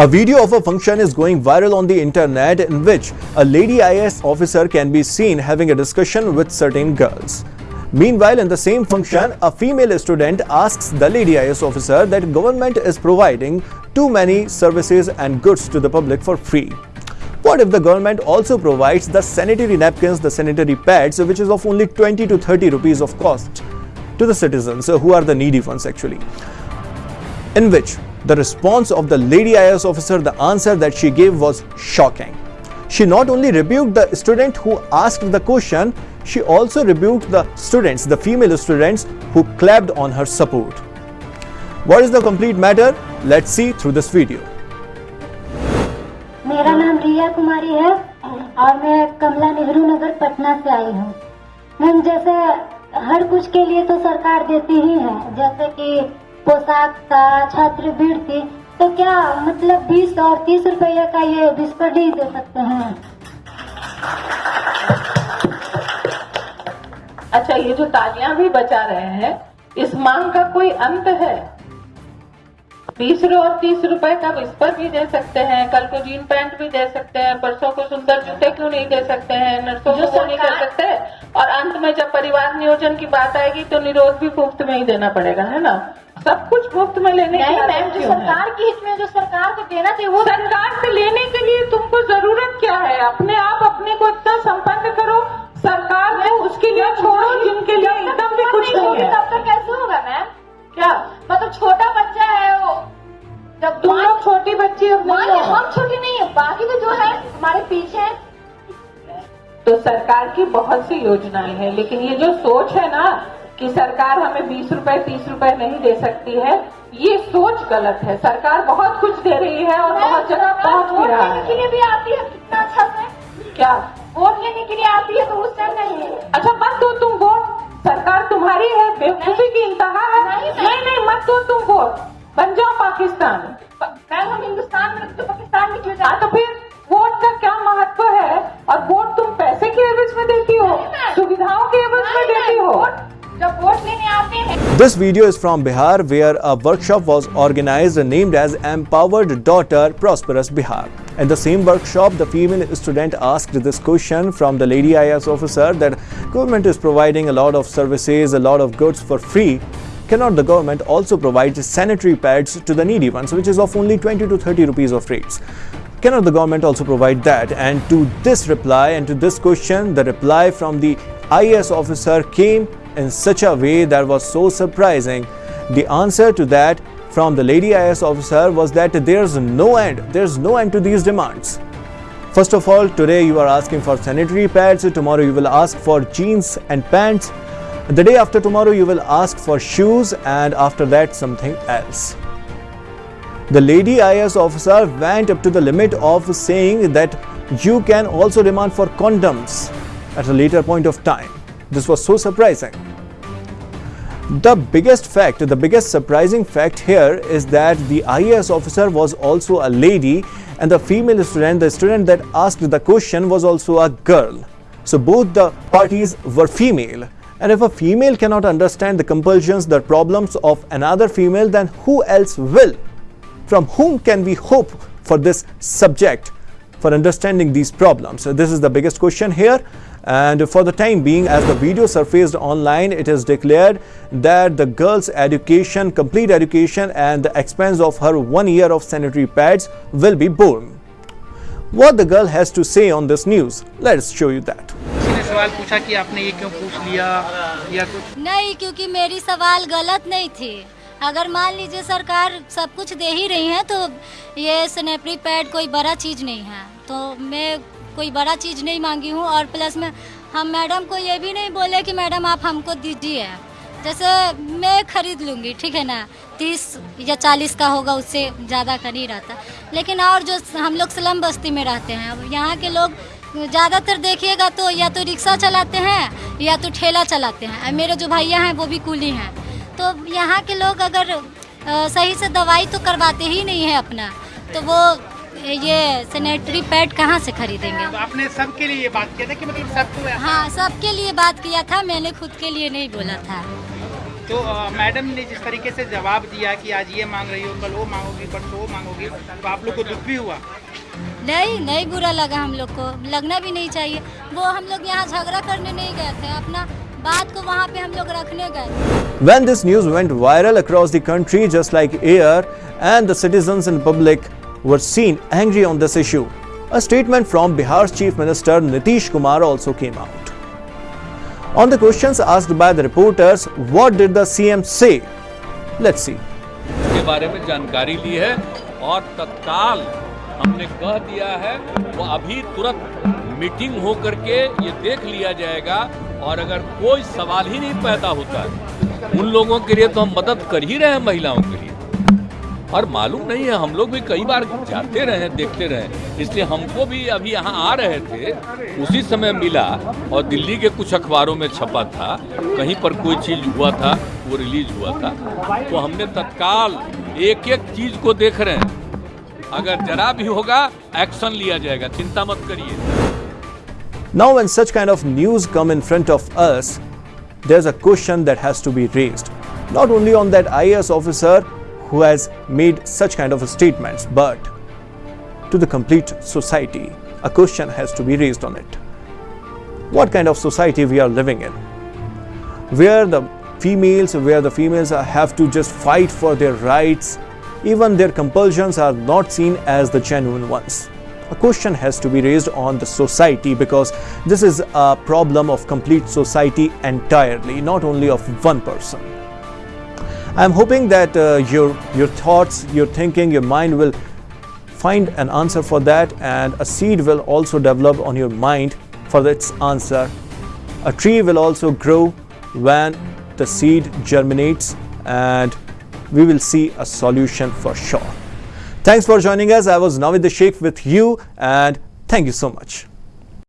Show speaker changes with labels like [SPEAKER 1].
[SPEAKER 1] A video of a function is going viral on the internet in which a lady IAS officer can be seen having a discussion with certain girls. Meanwhile, in the same function, a female student asks the lady IAS officer that government is providing too many services and goods to the public for free. What if the government also provides the sanitary napkins, the sanitary pads, which is of only 20 to 30 rupees of cost to the citizens who are the needy ones actually? In which the response of the lady IAS officer, the answer that she gave was shocking. She not only rebuked the student who asked the question, she also rebuked the students, the female students who clapped on her support. What is the complete matter? Let's see through this video.
[SPEAKER 2] मेरा नाम रिया कुमारी है और मैं कमला नेहरू नगर पटना से आई हूँ ma'am जैसे हर कुछ के लिए तो सरकार देती ही है जैसे कि पोशाक का छात्रवृत्ति तो क्या मतलब बीस और तीस रुपये का ये ही दे सकते हैं?
[SPEAKER 3] अच्छा ये जो तालियाँ भी बचा रहे हैं इस मांग का कोई अंत है? बीस और तीस रुपए का विस्पर भी दे सकते हैं कल को जीन पैंट भी दे सकते हैं परसों को सुंदर जूते क्यों नहीं दे सकते हैं नर्सों को वो नहीं कर सकते? और अंत में जब परिवार नियोजन की बात आएगी तो निरोध भी मुफ़्त में ही देना पड़ेगा है ना? सब कुछ मुफ़्त में लेने की
[SPEAKER 2] नहीं मैम जो सरकार की हित में जो सरकार को देना चाहिए वो
[SPEAKER 3] सरकार से लेने के लिए तुमको ज़रूरत क्या है? अपने आप अपने को इतना संपन्न करो सरकार को उसके लिए छोड़ो जिनके लिए एकदम भी कुछ नहीं है।
[SPEAKER 2] तब तक कैसे होगा मैम?
[SPEAKER 3] क्या?
[SPEAKER 2] मतलब छोटा बच्चा है वो। जब
[SPEAKER 3] तुम लोग छोटी बच्ची हो।
[SPEAKER 2] हम छोटे नहीं है बाकी तो जो है हमारे पीछे है।
[SPEAKER 3] तो सरकार की बहुत सी योजनाएँ हैं लेकिन ये जो सोच है ना कि सरकार हमें बीस रुपए तीस रुपए नहीं दे सकती है। ये सोच गलत है। सरकार बहुत कुछ दे रही है और बहुत जगह पहुँच भी रहा
[SPEAKER 2] लेने के लिए भी आती है? कितना अच्छा से
[SPEAKER 3] क्या?
[SPEAKER 2] वोट लेने के लिए आती है तो उस टाइम नहीं
[SPEAKER 3] अच्छा मत दो तुम वोट। सरकार तुम्हारी है बेवकूफ़ी की इंतहा है।
[SPEAKER 2] नहीं,
[SPEAKER 3] नहीं नहीं मत दो तुम वोट। बन जाओ पाकिस्तान।
[SPEAKER 2] मैम हम हिंदुस्तान में तो पाकिस्तान में क्यों
[SPEAKER 3] हाँ तो फिर वोट का क्या महत्व है? और वोट तुम पैसे के एवज में देती हो? सुविधाओं के एवज में देती हो?
[SPEAKER 1] This video is from Bihar where a workshop was organized named as Empowered Daughter Prosperous Bihar. In the same workshop, the female student asked this question from the lady IAS officer that government is providing a lot of services, a lot of goods for free. Cannot the government also provide sanitary pads to the needy ones which is of only 20 to 30 rupees of rates? Cannot the government also provide that? And to this reply and to this question, the reply from the IAS officer came in such a way that was so surprising. The answer to that from the lady IAS officer was that there's no end, there's no end to these demands. First of all, today you are asking for sanitary pads, tomorrow you will ask for jeans and pants, the day after tomorrow you will ask for shoes, and after that something else. The lady IAS officer went up to the limit of saying that you can also demand for condoms at a later point of time. This was so surprising. The biggest fact, the biggest surprising fact here is that the IAS officer was also a lady and the female student, the student that asked the question was also a girl. So both the parties were female. And if a female cannot understand the compulsions, the problems of another female, then who else will? From whom can we hope for this subject for understanding these problems? So this is the biggest question here And for the time being, as the video surfaced online, it is declared that the girl's education, complete education, and the expense of her one year of sanitary pads will be borne. What the girl has to say on this news, let's show you that.
[SPEAKER 4] किसी ने सवाल पूछा कि आपने ये क्यों पूछ लिया या कुछ
[SPEAKER 5] नहीं क्योंकि मेरी सवाल गलत नहीं थी अगर मान लीजिए सरकार सब कुछ दे ही रही है तो ये स्नैपरी पैड कोई बड़ा चीज़ नहीं है तो मैं कोई बड़ा चीज़ नहीं मांगी हूँ और प्लस में, हम मैडम को ये भी नहीं बोले कि मैडम आप हमको दीजिए। जैसे मैं खरीद लूँगी, ठीक है ना? तीस या चालीस का होगा, उससे ज़्यादा का नहीं रहता। लेकिन और जो हम लोग स्लम बस्ती में रहते हैं यहाँ के लोग ज़्यादातर देखिएगा तो या तो रिक्शा चलाते हैं, या तो ठेला चलाते हैं। मेरे जो भैया हैं, वो भी कूली हैं। तो यहाँ के लोग अगर सही से दवाई तो करवाते ही नहीं है अपना। तो वो ये सैनिटरी पैड कहाँ से खरीदेंगे?
[SPEAKER 4] तो आपने सबके लिए ये बात किया था कि मतलब सबको
[SPEAKER 5] हाँ सबके लिए बात किया था मैंने खुद के लिए नहीं बोला था।
[SPEAKER 4] तो मैडम ने जिस तरीके से जवाब दिया कि आज ये मांग रही हो कल वो मांगोगी परसों वो मांगोगी तो आप लोग को दुख भी हुआ?
[SPEAKER 5] नहीं नहीं बुरा लगा हम लोग को। लगना भी नहीं चाहिए। वो हम लोग यहाँ झगड़ा करने नहीं गए थे। अपना बात को वहाँ पे हम लोग रखने गए।
[SPEAKER 1] When this news went viral across the country just like air and the citizens and public were seen angry on this issue, a statement from Bihar's Chief Minister Nitish Kumar also came out. On the questions asked by the reporters, what did the CM say? Let's see.
[SPEAKER 6] के बारे में जानकारी ली है और तत्काल हमने कह दिया है वो अभी तुरंत मीटिंग हो करके ये देख लिया जाएगा और अगर कोई सवाल ही नहीं पैदा होता है उन लोगों के लिए तो हम मदद कर ही रहे हैं महिलाओं के लिए और मालूम नहीं है हम लोग भी कई बार जाते रहे देखते रहे। इसलिए हमको भी अभी यहाँ आ रहे थे उसी समय मिला और दिल्ली के कुछ अखबारों में छपा था कहीं पर कोई चीज़ हुआ था वो रिलीज़ हुआ था। तो हमने तत्काल एक एक चीज़ को देख रहे हैं। अगर जरा भी होगा एक्शन लिया जाएगा चिंता मत करिए।
[SPEAKER 1] Now, when such kind of news come in front of us, there's a question that has to be raised. Not only on that IAS officer who has made such kind of statements, but to the complete society, a question has to be raised on it. What kind of society we are living in? Where the females, where the females have to just fight for their rights, even their compulsions are not seen as the genuine ones a question has to be raised on the society because this is a problem of complete society entirely, not only of one person. I'm hoping that uh, your your thoughts, your thinking, your mind will find an answer for that, and a seed will also develop on your mind for its answer. A tree will also grow when the seed germinates, and we will see a solution for sure. Thanks for joining us. I was Navid the Sheikh with you, and thank you so much.